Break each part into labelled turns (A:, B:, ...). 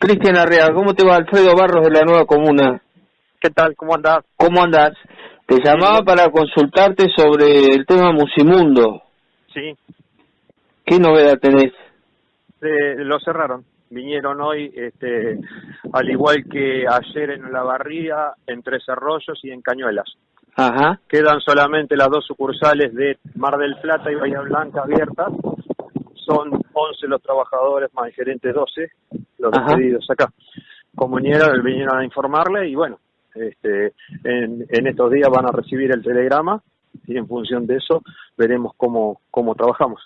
A: Cristian Arrea, ¿cómo te va? Alfredo Barros de la Nueva Comuna.
B: ¿Qué tal? ¿Cómo andás?
A: ¿Cómo andás? Te llamaba para consultarte sobre el tema Musimundo.
B: Sí.
A: ¿Qué novedad tenés?
B: Eh, lo cerraron. Vinieron hoy, este, al igual que ayer en La Barría, en Tres Arroyos y en Cañuelas.
A: Ajá.
B: Quedan solamente las dos sucursales de Mar del Plata y Bahía Blanca abiertas. Son 11 los trabajadores, más el gerente 12, los
A: Ajá.
B: despedidos acá. Como vinieron, vinieron a informarle y bueno, este, en, en estos días van a recibir el telegrama y en función de eso veremos cómo, cómo trabajamos.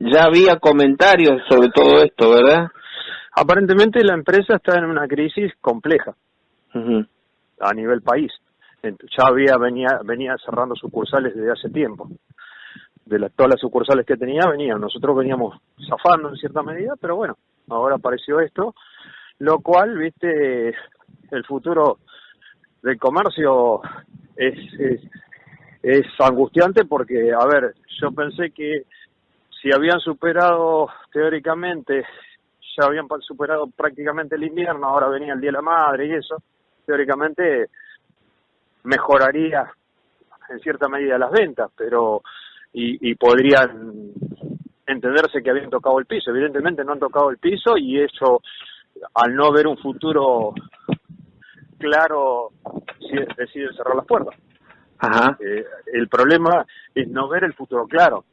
A: Ya había comentarios sobre todo esto, ¿verdad?
B: Aparentemente la empresa está en una crisis compleja a nivel país. Ya había venía venía cerrando sucursales desde hace tiempo. De las todas las sucursales que tenía venían. Nosotros veníamos zafando en cierta medida, pero bueno, ahora apareció esto, lo cual, viste, el futuro del comercio es, es angustiante porque, a ver, yo pensé que si habían superado teóricamente, ya habían superado prácticamente el invierno, ahora venía el Día de la Madre y eso, teóricamente mejoraría en cierta medida las ventas, pero y, y podrían entenderse que habían tocado el piso. Evidentemente no han tocado el piso y eso, al no ver un futuro claro, deciden cerrar las puertas.
A: Ajá.
B: Eh, el problema es no ver el futuro claro.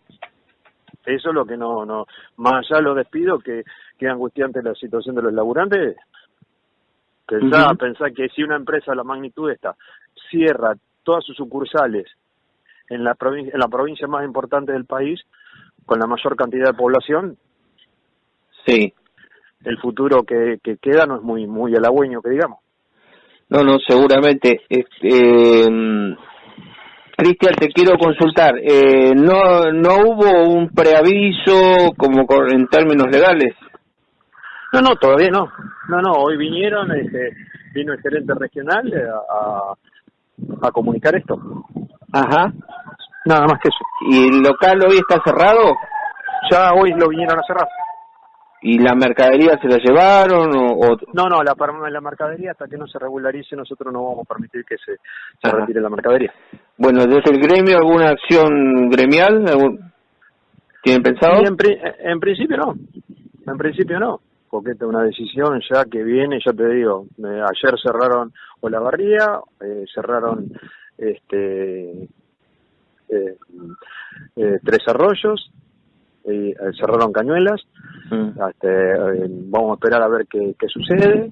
B: Eso es lo que no, no, más allá de los despidos, que, que es angustiante la situación de los laburantes, pensá,
A: Ujú.
B: pensá que si una empresa de la magnitud esta cierra todas sus sucursales en la, en la provincia más importante del país, con la mayor cantidad de población,
A: Sí.
B: el futuro que, que queda no es muy, muy halagüeño, que digamos.
A: No, no, seguramente. Este, mm, Cristian, te quiero consultar. Eh, no, no hubo un preaviso como en términos legales.
B: No, no, todavía no. No, no, hoy vinieron, este, vino el gerente regional eh, a, a comunicar esto.
A: Ajá.
B: Nada más que eso.
A: ¿Y el local hoy está cerrado?
B: Ya hoy lo vinieron a cerrar.
A: ¿Y la mercadería se la llevaron o...? o-
B: No, no, la, la mercadería hasta que no se regularice nosotros no vamos a permitir que se, retire la mercadería.
A: Bueno, desde el gremio, ¿alguna acción gremial? ¿Algún- ¿Tienen pensado?
B: En, pri- en principio no, en principio no, porque esta es una decisión ya que viene, ya te digo, eh, ayer cerraron Olavarría, eh, cerraron este eh, eh, Tres Arroyos, eh, cerraron Cañuelas,
A: Mm.
B: Este, eh, vamos a esperar a ver qué, qué sucede.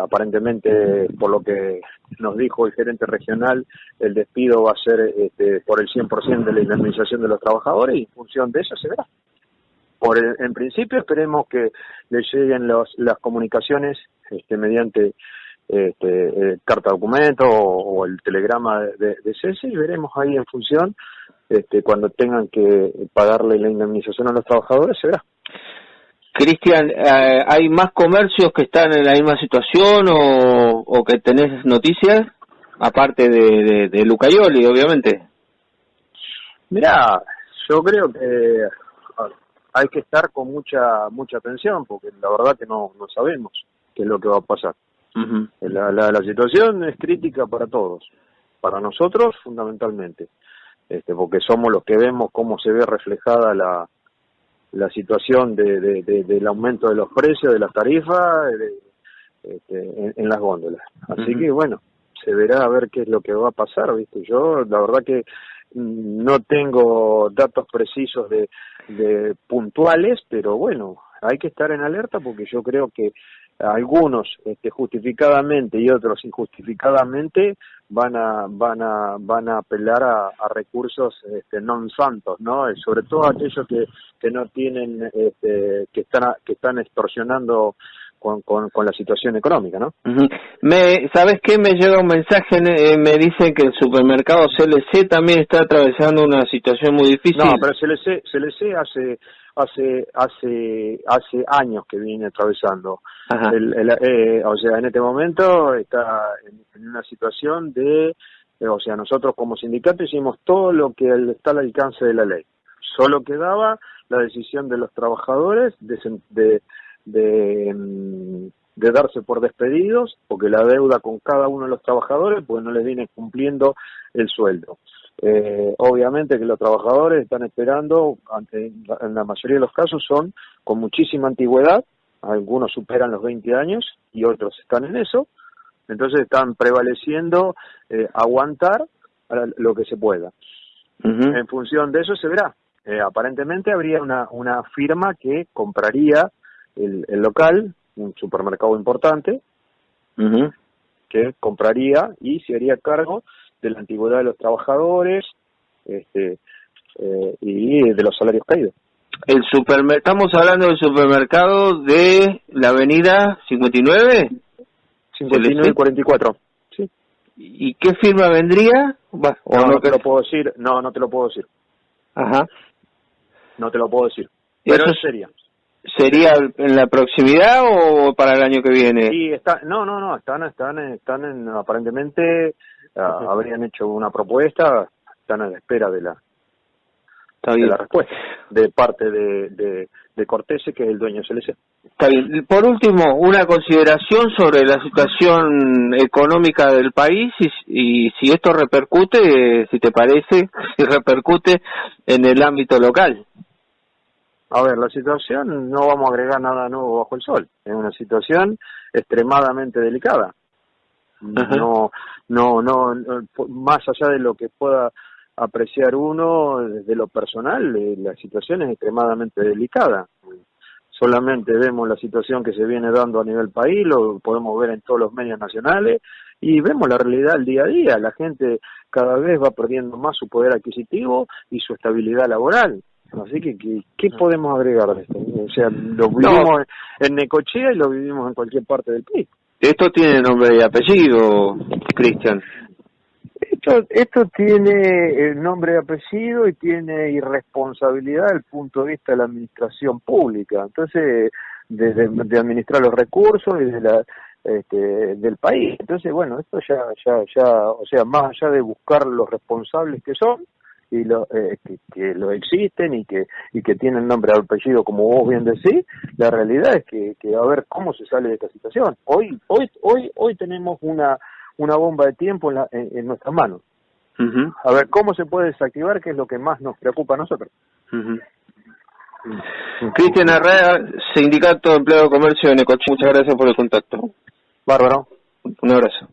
B: Aparentemente, por lo que nos dijo el gerente regional, el despido va a ser este, por el 100% de la indemnización de los trabajadores y en función de eso se verá. Por el- en principio esperemos que le lleguen los, las comunicaciones este, mediante este, eh, carta documento o, o el telegrama de, de, de cese y veremos ahí en función este, cuando tengan que pagarle la indemnización a los trabajadores se verá.
A: Cristian, eh, ¿hay más comercios que están en la misma situación o, o que tenés noticias? Aparte de, de, de Lucayoli, obviamente.
B: Mirá, yo creo que hay que estar con mucha mucha atención porque la verdad que no, no sabemos qué es lo que va a pasar. La, la, la situación es crítica para todos, para nosotros fundamentalmente, este, porque somos los que vemos cómo se ve reflejada la, la situación de, de- de- del aumento de los precios, de las tarifas este, en, en las góndolas. Así que bueno, se verá a ver qué es lo que va a pasar, ¿viste? Yo la verdad que no tengo datos precisos de, de puntuales, pero bueno, hay que estar en alerta porque yo creo que algunos este, justificadamente y otros injustificadamente van a van a van a apelar a, recursos este, non santos no Eh, sobre todo aquellos que, que no tienen este, que están que están extorsionando con, con, con la situación económica no
A: Ujú. Me, ¿Sabes qué? Me llega un mensaje, eh, me dicen que el supermercado CLC también está atravesando una situación muy difícil.
B: no pero CLC CLC hace hace hace hace años que viene atravesando
A: Ajá.
B: El- el- eh, o sea, en este momento está en, en una situación de, eh, o sea, nosotros como sindicato hicimos todo lo que está al alcance de la ley. Solo quedaba la decisión de los trabajadores de, de, de, mm, de darse por despedidos porque la deuda con cada uno de los trabajadores pues no les viene cumpliendo el sueldo. Eh, obviamente que los trabajadores están esperando, en la mayoría de los casos son con muchísima antigüedad, algunos superan los 20 años y otros están en eso, entonces están prevaleciendo eh, aguantar lo que se pueda. En función de eso se verá. Eh, aparentemente habría una, una firma que compraría el, el local, un supermercado importante, que compraría y se haría cargo de la antigüedad de los trabajadores este, eh, y de los salarios caídos.
A: El supermercado, estamos hablando del supermercado de la avenida 59?
B: 59 y 44. Sí.
A: ¿Y qué firma vendría?
B: no, no, te lo puedo decir. No, no te lo puedo decir.
A: Ajá.
B: No te lo puedo decir. Pero eso sería.
A: ¿Sería en la proximidad o para el año que viene?
B: Sí, está, no, no, no, están, están, están en, aparentemente ah, habrían hecho una propuesta, están a la espera de la, de la respuesta de parte de, de, de Cortese, que es el dueño de CLC.
A: Está bien. Por último, una consideración sobre la situación económica del país y, y si esto repercute, si te parece, si repercute en el ámbito local.
B: A ver, la situación, no vamos a agregar nada nuevo bajo el sol. Es una situación extremadamente delicada. No, no, no, más allá de lo que pueda apreciar uno desde lo personal, eh, la situación es extremadamente delicada. Solamente vemos la situación que se viene dando a nivel país, lo podemos ver en todos los medios nacionales y vemos la realidad del día a día. La gente cada vez va perdiendo más su poder adquisitivo y su estabilidad laboral. Así que, ¿qué, podemos agregar de esto? O sea, lo vivimos en Necochea y lo vivimos en cualquier parte del país.
A: Esto tiene nombre y apellido, Cristian.
B: Esto, esto tiene el nombre y apellido y tiene irresponsabilidad desde el punto de vista de la administración pública. Entonces, de, de, administrar los recursos y de la, este, del país. Entonces, bueno, esto ya, ya, ya, o sea, más allá de buscar los responsables que son, y lo, eh, que, lo existen y que y que tienen nombre y apellido como vos bien decís la realidad es que, que a ver cómo se sale de esta situación. Hoy hoy hoy hoy tenemos una una bomba de tiempo en, la, en, nuestras manos. A ver cómo se puede desactivar que es lo que más nos preocupa a nosotros
A: Cristian Herrera sindicato de empleo de comercio de Necochea muchas gracias por el contacto.
B: Bárbaro.
A: Un abrazo